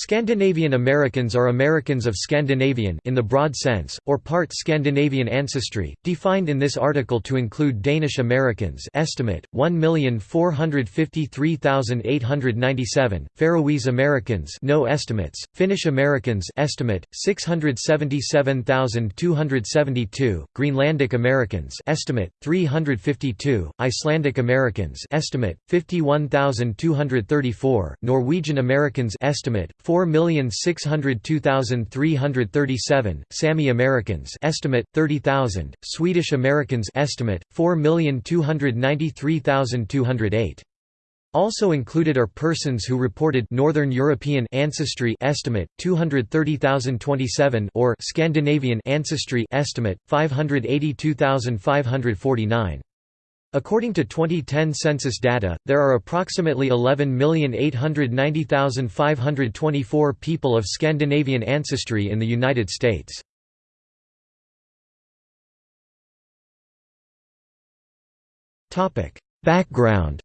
Scandinavian Americans are Americans of Scandinavian in the broad sense, or part Scandinavian ancestry, defined in this article to include Danish Americans estimate, 1,453,897, Faroese Americans no estimates, Finnish Americans estimate, 677,272, Greenlandic Americans estimate, 352, Icelandic Americans estimate, 51,234, Norwegian Americans estimate, 4,602,337, Sami Americans estimate 30,000, Swedish Americans estimate 4,293,208. Also included are persons who reported Northern European ancestry estimate 230,027 or Scandinavian ancestry estimate 582,549. According to 2010 census data, there are approximately 11,890,524 people of Scandinavian ancestry in the United States. Background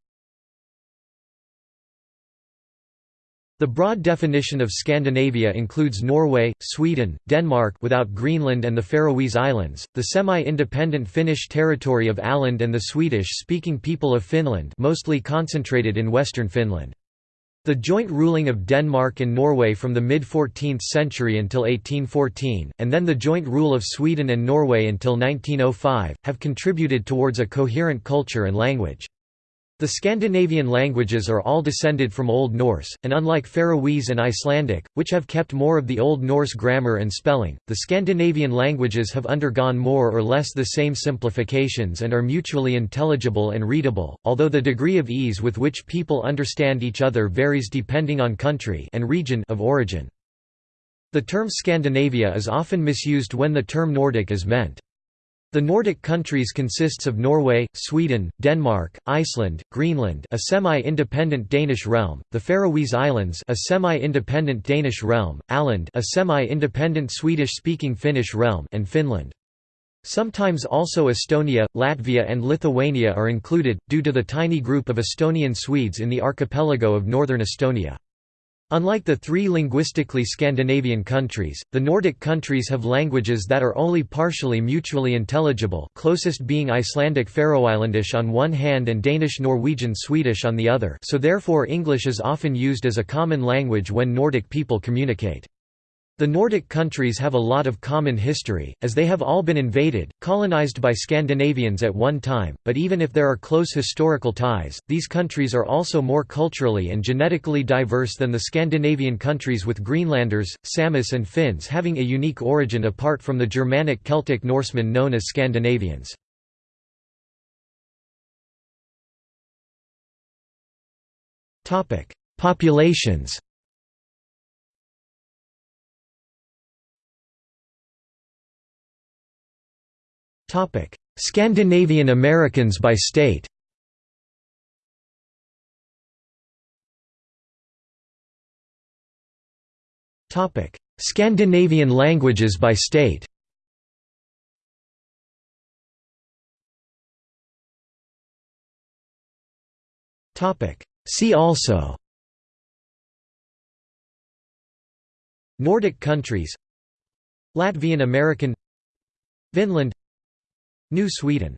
The broad definition of Scandinavia includes Norway, Sweden, Denmark without Greenland and the Faroese Islands, the semi-independent Finnish territory of Åland and the Swedish-speaking people of Finland mostly concentrated in western Finland. The joint ruling of Denmark and Norway from the mid-14th century until 1814, and then the joint rule of Sweden and Norway until 1905, have contributed towards a coherent culture and language. The Scandinavian languages are all descended from Old Norse, and unlike Faroese and Icelandic, which have kept more of the Old Norse grammar and spelling, the Scandinavian languages have undergone more or less the same simplifications and are mutually intelligible and readable, although the degree of ease with which people understand each other varies depending on country and region of origin. The term Scandinavia is often misused when the term Nordic is meant. The Nordic countries consists of Norway, Sweden, Denmark, Iceland, Greenland a semi-independent Danish realm, the Faroese Islands a semi-independent Danish realm, Åland a semi-independent Swedish-speaking Finnish realm and Finland. Sometimes also Estonia, Latvia and Lithuania are included, due to the tiny group of Estonian Swedes in the archipelago of northern Estonia. Unlike the three linguistically Scandinavian countries, the Nordic countries have languages that are only partially mutually intelligible closest being Icelandic Faroislandish on one hand and Danish Norwegian Swedish on the other so therefore English is often used as a common language when Nordic people communicate. The Nordic countries have a lot of common history, as they have all been invaded, colonized by Scandinavians at one time, but even if there are close historical ties, these countries are also more culturally and genetically diverse than the Scandinavian countries with Greenlanders, Samis and Finns having a unique origin apart from the Germanic Celtic Norsemen known as Scandinavians. Populations Scandinavian Americans by state? Scandinavian languages by state? See also? Nordic countries Latvian American Vinland New Sweden